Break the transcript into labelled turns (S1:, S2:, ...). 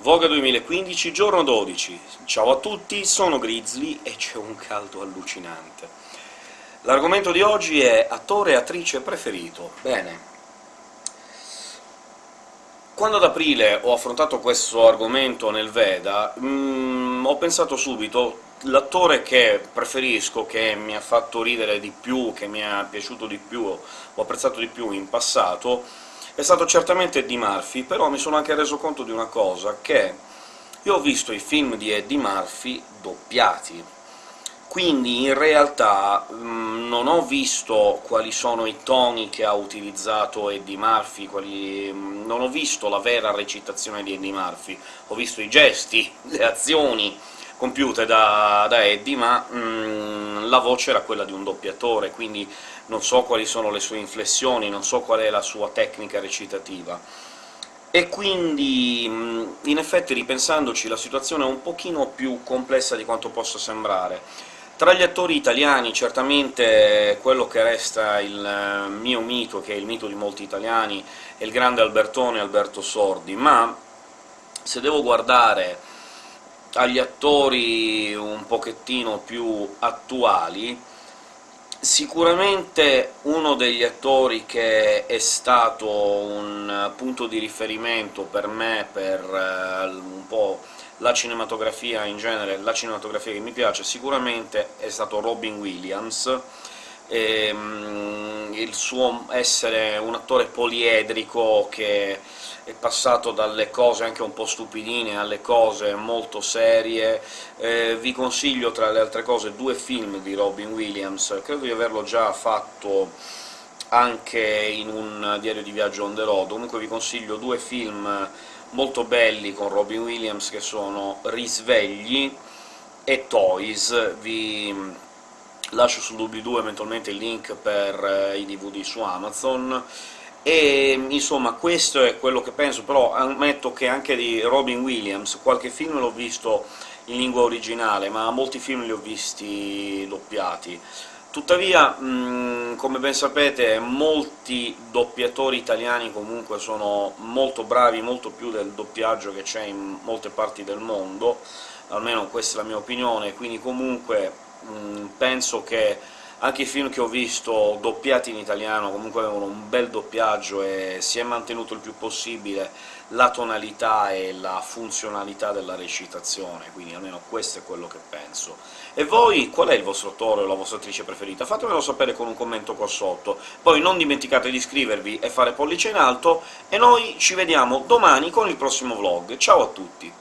S1: Voga 2015, giorno 12. Ciao a tutti, sono Grizzly e c'è un caldo allucinante. L'argomento di oggi è attore e attrice preferito. Bene, quando ad aprile ho affrontato questo argomento nel Veda, mm, ho pensato subito l'attore che preferisco, che mi ha fatto ridere di più, che mi è piaciuto di più, ho apprezzato di più in passato, è stato certamente Eddie Murphy, però mi sono anche reso conto di una cosa, che io ho visto i film di Eddie Murphy doppiati, quindi in realtà mh, mm, non ho visto quali sono i toni che ha utilizzato Eddie Murphy, quali... Mm, non ho visto la vera recitazione di Eddie Murphy, ho visto i gesti, le azioni compiute da, da Eddie, ma mm, la voce era quella di un doppiatore, quindi non so quali sono le sue inflessioni, non so qual è la sua tecnica recitativa. E quindi, in effetti, ripensandoci, la situazione è un pochino più complessa di quanto possa sembrare. Tra gli attori italiani, certamente quello che resta il eh, mio mito, che è il mito di molti italiani, è il grande Albertone Alberto Sordi, ma se devo guardare agli attori un pochettino più attuali, Sicuramente uno degli attori che è stato un punto di riferimento per me, per uh, un po' la cinematografia in genere, la cinematografia che mi piace, sicuramente è stato Robin Williams, e, um, il suo essere un attore poliedrico che è passato dalle cose anche un po' stupidine alle cose molto serie. Eh, vi consiglio, tra le altre cose, due film di Robin Williams, credo di averlo già fatto anche in un diario di viaggio on the road, comunque vi consiglio due film molto belli con Robin Williams, che sono Risvegli e Toys. Vi lascio sul doobly-doo eventualmente il link per eh, i DVD su Amazon, e insomma questo è quello che penso, però ammetto che anche di Robin Williams qualche film l'ho visto in lingua originale, ma molti film li ho visti doppiati. Tuttavia, come ben sapete, molti doppiatori italiani comunque sono molto bravi, molto più del doppiaggio che c'è in molte parti del mondo, almeno questa è la mia opinione, quindi comunque mh, penso che anche i film che ho visto doppiati in italiano comunque avevano un bel doppiaggio e si è mantenuto il più possibile la tonalità e la funzionalità della recitazione, quindi almeno questo è quello che penso. E voi, qual è il vostro attore o la vostra attrice preferita? Fatemelo sapere con un commento qua sotto. Poi non dimenticate di iscrivervi e fare pollice in alto, e noi ci vediamo domani con il prossimo vlog. Ciao a tutti!